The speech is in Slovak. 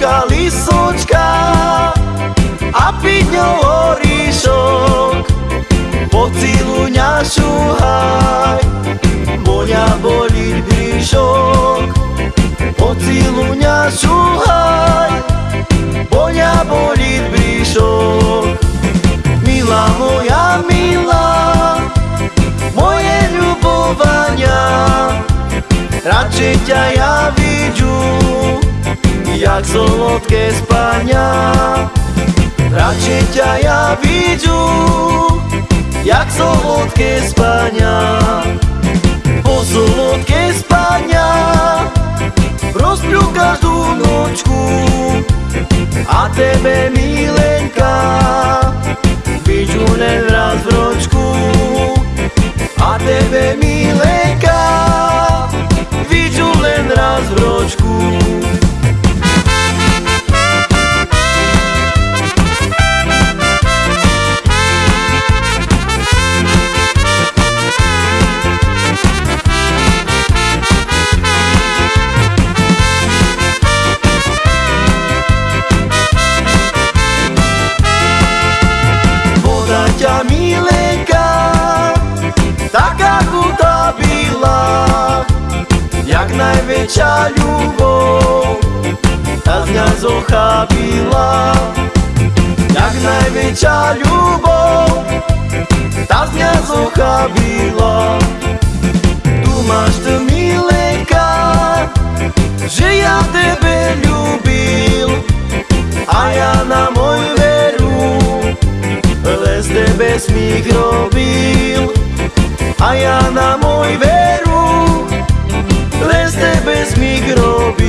Jablončka, lisočka a piňou oríšok Pocilu ňa šuhaj, boňa boliť bríšok Pocilu ňa šuhaj, boňa boliť bríšok Milá moja, milá, moje ľubovania Radšej ťa ja jak solodké spania Radšej ťa ja vidžu, jak solodké spania Po solodké spania rozpľú každú nočku A tebe milenka najväčšia ľubov tá z mňa zochábila jak najväčšia ľubov tá z mňa zochábila tu máš to milenka že ja tebe ľúbil. A ja na môj veru les tebe smích robil. A ja na es mi grove